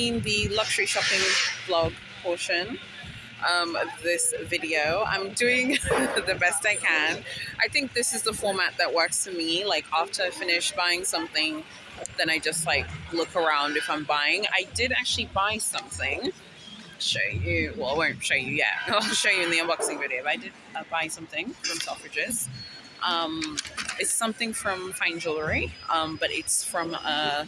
seen the luxury shopping vlog portion um, of this video. I'm doing the best I can. I think this is the format that works for me. Like after I finish buying something, then I just like look around if I'm buying. I did actually buy something. Show you. Well, I won't show you yet. I'll show you in the unboxing video. But I did uh, buy something from Selfridges. Um, it's something from Fine Jewelry, um, but it's from a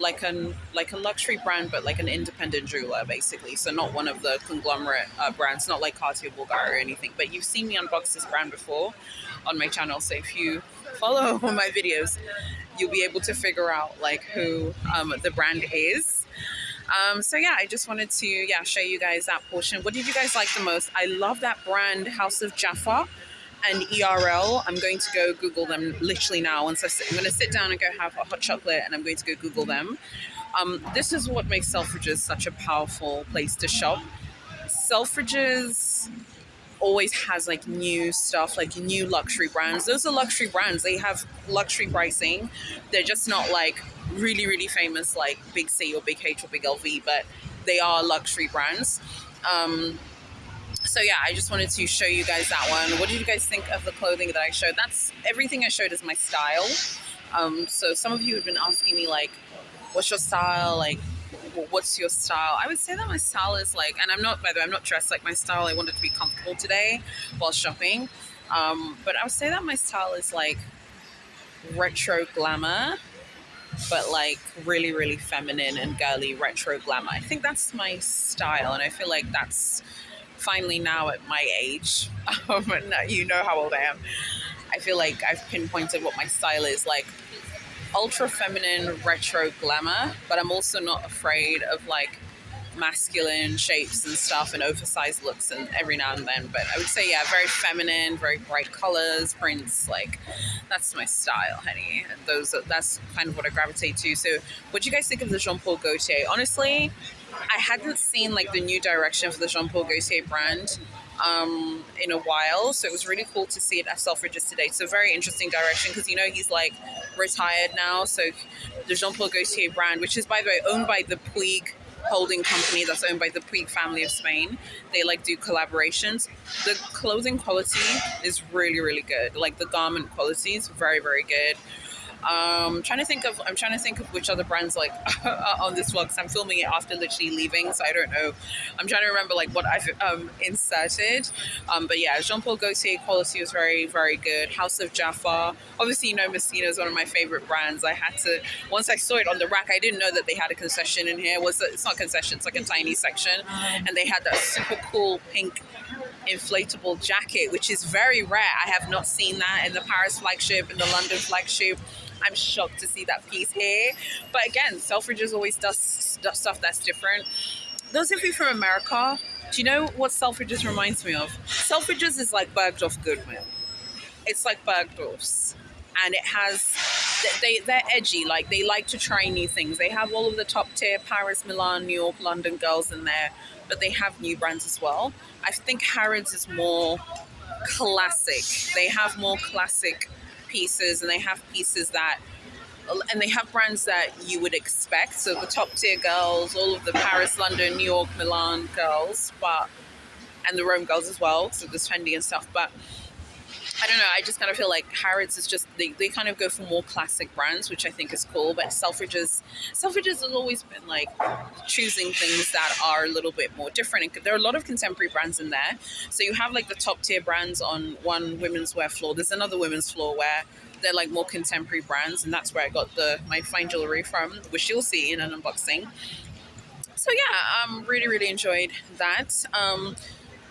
like an like a luxury brand, but like an independent jeweler, basically. So not one of the conglomerate uh, brands, not like Cartier Bulgari or anything. But you've seen me unbox this brand before on my channel, so if you follow my videos, you'll be able to figure out like who um, the brand is. Um, so yeah, I just wanted to yeah show you guys that portion. What did you guys like the most? I love that brand, House of Jaffa and ERL. I'm going to go Google them literally now. Once I sit, I'm going to sit down and go have a hot chocolate, and I'm going to go Google them. Um, this is what makes Selfridges such a powerful place to shop. Selfridges always has like new stuff, like new luxury brands. Those are luxury brands. They have luxury pricing. They're just not like really, really famous like Big C or Big H or Big LV, but they are luxury brands. Um, so yeah, I just wanted to show you guys that one. What did you guys think of the clothing that I showed? That's everything I showed is my style. Um, so some of you have been asking me like, what's your style? Like, what's your style? I would say that my style is like, and I'm not, by the way, I'm not dressed like my style. I wanted to be comfortable today while shopping. Um, but I would say that my style is like retro glamour, but like really, really feminine and girly retro glamour. I think that's my style. And I feel like that's finally now at my age, um, you know how old I am, I feel like I've pinpointed what my style is like ultra feminine retro glamour, but I'm also not afraid of like masculine shapes and stuff and oversized looks and every now and then but i would say yeah very feminine very bright colors prints like that's my style honey and those that's kind of what i gravitate to so what do you guys think of the jean-paul gaultier honestly I hadn't seen like the new direction for the Jean Paul Gaultier brand um, in a while, so it was really cool to see it at Selfridges today. So very interesting direction because you know he's like retired now. So the Jean Paul Gaultier brand, which is by the way owned by the Puig holding company that's owned by the Puig family of Spain. They like do collaborations. The clothing quality is really really good. Like the garment quality is very very good. Um, trying to think of I'm trying to think of which other brands like on this vlog because I'm filming it after literally leaving, so I don't know. I'm trying to remember like what I've um, inserted. Um, but yeah, Jean Paul Gaultier quality was very very good. House of Jaffa, obviously you know Messina is one of my favorite brands. I had to once I saw it on the rack, I didn't know that they had a concession in here. Was it's not concession, it's like a tiny section, and they had that super cool pink inflatable jacket, which is very rare. I have not seen that in the Paris flagship, in the London flagship. I'm shocked to see that piece here. But again, Selfridges always does, stuff that's different. Those of you from America, do you know what Selfridges reminds me of? Selfridges is like Bergdorf Goodman. It's like Bergdorf's. And it has, they, they're edgy, like they like to try new things. They have all of the top tier Paris, Milan, New York, London girls in there, but they have new brands as well. I think Harrods is more classic. They have more classic pieces and they have pieces that and they have brands that you would expect. So the top tier girls all of the paris london new york milan girls but and the rome girls as well so the trendy and stuff but I don't know. I just kind of feel like Harrods is just they, they kind of go for more classic brands, which I think is cool. But Selfridges, Selfridges has always been like choosing things that are a little bit more different. And there are a lot of contemporary brands in there. So you have like the top tier brands on one women's wear floor. There's another women's floor where they're like more contemporary brands, and that's where I got the my fine jewelry from, which you'll see in an unboxing. So yeah, um, really really enjoyed that. Um,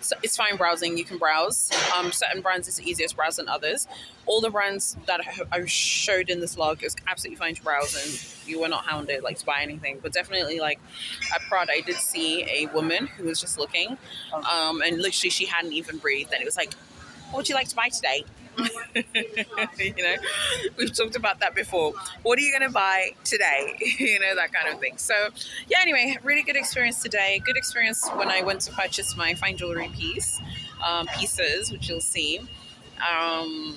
so it's fine browsing. You can browse. Um, certain brands it's easier to browse than others. All the brands that I showed in this log is absolutely fine to browse, and you were not hounded like to buy anything. But definitely, like at Prada, I did see a woman who was just looking, um, and literally she hadn't even breathed, and it was like, "What would you like to buy today?" you know, we've talked about that before. What are you going to buy today? you know, that kind of thing. So, yeah, anyway, really good experience today. Good experience when I went to purchase my fine jewelry piece, um, pieces, which you'll see. Um,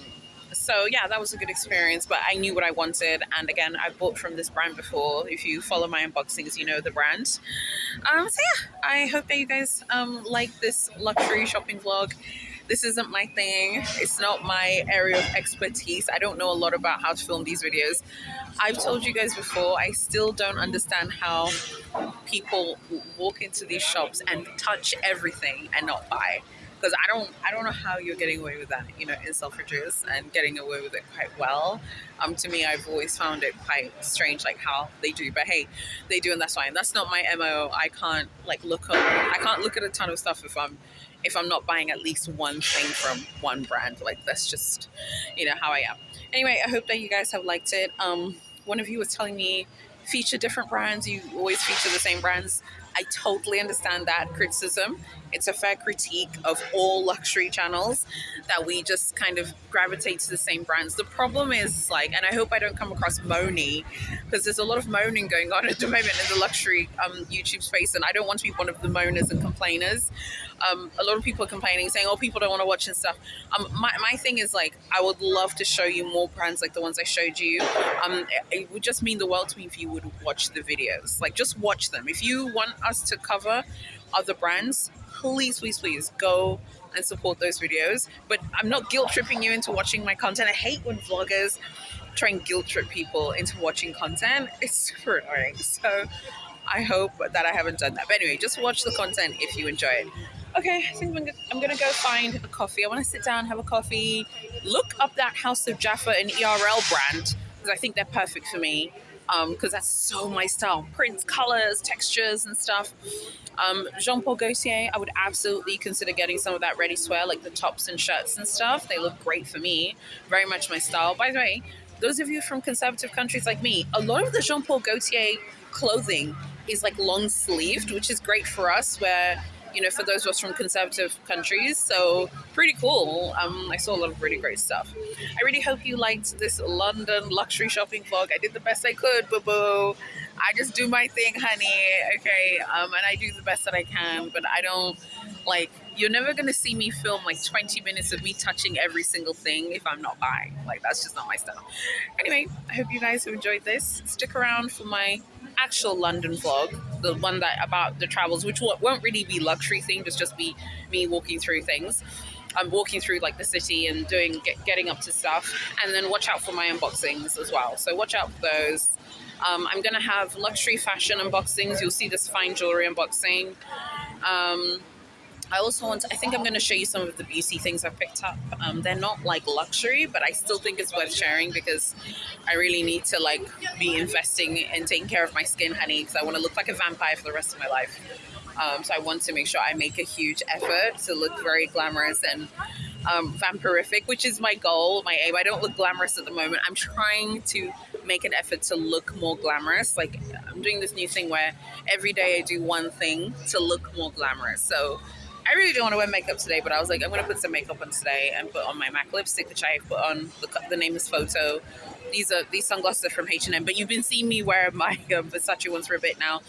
so yeah, that was a good experience. But I knew what I wanted, and again, I bought from this brand before. If you follow my unboxings, you know the brand. Um, so yeah, I hope that you guys um, like this luxury shopping vlog. This isn't my thing. It's not my area of expertise. I don't know a lot about how to film these videos. I've told you guys before, I still don't understand how people walk into these shops and touch everything and not buy because I don't I don't know how you're getting away with that you know in Selfridges and getting away with it quite well um to me I've always found it quite strange like how they do but hey they do and that's fine that's not my mo I can't like look up I can't look at a ton of stuff if I'm if I'm not buying at least one thing from one brand like that's just you know how I am. Anyway I hope that you guys have liked it. Um one of you was telling me feature different brands. You always feature the same brands. I totally understand that criticism. It's a fair critique of all luxury channels that we just kind of gravitate to the same brands. The problem is like, and I hope I don't come across moany because there's a lot of moaning going on at the moment in the luxury um, YouTube space, and I don't want to be one of the moaners and complainers. Um, a lot of people are complaining, saying, "Oh, people don't want to watch and stuff." Um, my my thing is like, I would love to show you more brands like the ones I showed you. Um, it, it would just mean the world to me if you would watch the videos. Like, just watch them. If you want us to cover other brands, please, please, please go and support those videos. But I'm not guilt tripping you into watching my content. I hate when vloggers try and guilt trip people into watching content. It's super annoying. So I hope that I haven't done that. But anyway, just watch the content if you enjoy it. Okay, I think I'm gonna, go find a coffee. I want to sit down, have a coffee, look up that House of Jaffa and ERL brand because I think they're perfect for me because um, that's so my style. Prints, colors, textures, and stuff. Um, Jean Paul Gaultier, I would absolutely consider getting some of that ready-to-wear, like the tops and shirts and stuff. They look great for me. Very much my style. By the way, those of you from conservative countries like me, a lot of the Jean Paul Gaultier clothing is like long sleeved, which is great for us where you know, for those of us from conservative countries. So pretty cool. Um, I saw a lot of really great stuff. I really hope you liked this London luxury shopping vlog. I did the best I could, boo boo. I just do my thing, honey. Okay, um, and I do the best that I can, but I don't like. You're never gonna see me film like 20 minutes of me touching every single thing if I'm not buying. Like that's just not my style. Anyway, I hope you guys have enjoyed this. Stick around for my actual London vlog, the one that about the travels, which won't really be luxury themed, it's just be me walking through things. I'm walking through like the city and doing get, getting up to stuff, and then watch out for my unboxings as well. So watch out for those. Um, I'm gonna have luxury fashion unboxings. You'll see this fine jewelry unboxing. Um, I also want to, I think I'm going to show you some of the beauty things I've picked up. Um, they're not like luxury, but I still think it's worth sharing because I really need to like be investing in taking care of my skin, honey, because I want to look like a vampire for the rest of my life. Um, so I want to make sure I make a huge effort to look very glamorous and um, vampirific, which is my goal, my aim. I don't look glamorous at the moment. I'm trying to make an effort to look more glamorous. Like I'm doing this new thing where every day I do one thing to look more glamorous. So I really don't want to wear makeup today, but I was like, I'm going to put some makeup on today and put on my MAC lipstick, which I put on. The, the name is Photo. These are these sunglasses are from H&M, but you've been seeing me wear my um, Versace ones for a bit now.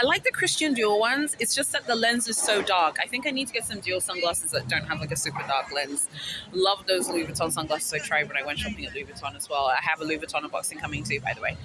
I like the Christian Dior ones. It's just that the lens is so dark. I think I need to get some Dior sunglasses that don't have like a super dark lens. Love those Louis Vuitton sunglasses I tried when I went shopping at Louis Vuitton as well. I have a Louis Vuitton unboxing coming too, by the way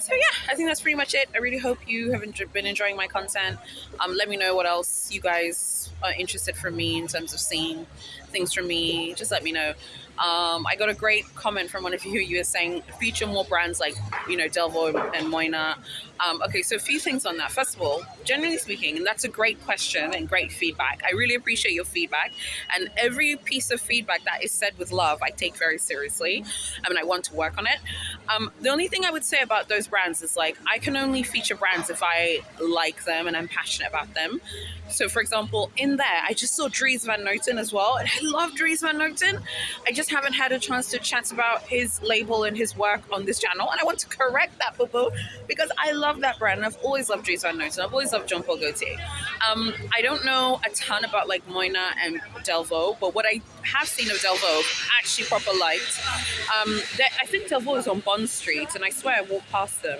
so yeah, I think that's pretty much it. I really hope you have been enjoying my content. Um, let me know what else you guys are interested from me in terms of seeing things from me. Just let me know. Um, I got a great comment from one of you. You were saying feature more brands like, you know, Delvaux and Moynat. Um, okay, so a few things on that. First of all, generally speaking, and that's a great question and great feedback. I really appreciate your feedback. And every piece of feedback that is said with love, I take very seriously. I mean, I want to work on it. Um, the only thing I would say about those brands is like, I can only feature brands if I like them and I'm passionate about them. So, for example, in there, I just saw Dries Van Noten as well. And I love Dries Van Noten. I just haven't had a chance to chat about his label and his work on this channel. And I want to correct that, boo because I love that brand. And I've always loved Dries Van Noten. I've always loved Jean Paul Gaultier. Um, I don't know a ton about like Moynat and Delvaux, but what I have seen of Delvaux, actually proper liked. Um, I think Delvaux is on Bond Street, and I swear I walked past them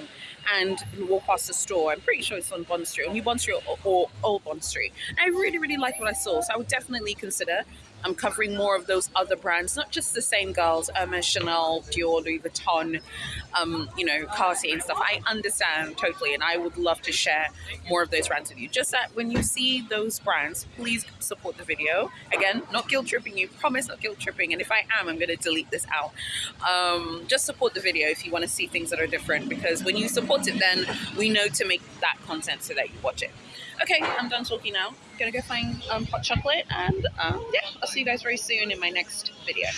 and walk past the store. I'm pretty sure it's on Bond Street, or New Bond Street or, or Old Bond Street. And I really, really like what I saw, so I would definitely consider I'm covering more of those other brands, not just the same girls, Hermes, Chanel, Dior, Louis Vuitton, um, you know, Cartier and stuff. I understand totally, and I would love to share more of those brands with you. Just that when you see those brands, please support the video. Again, not guilt tripping you, promise not guilt tripping. And if I am, I'm going to delete this out. Um, just support the video if you want to see things that are different, because when you support it, then we know to make that content so that you watch it. Okay, I'm done talking now. gonna go find um, hot chocolate, and um, yeah, I'll see you guys very soon in my next video.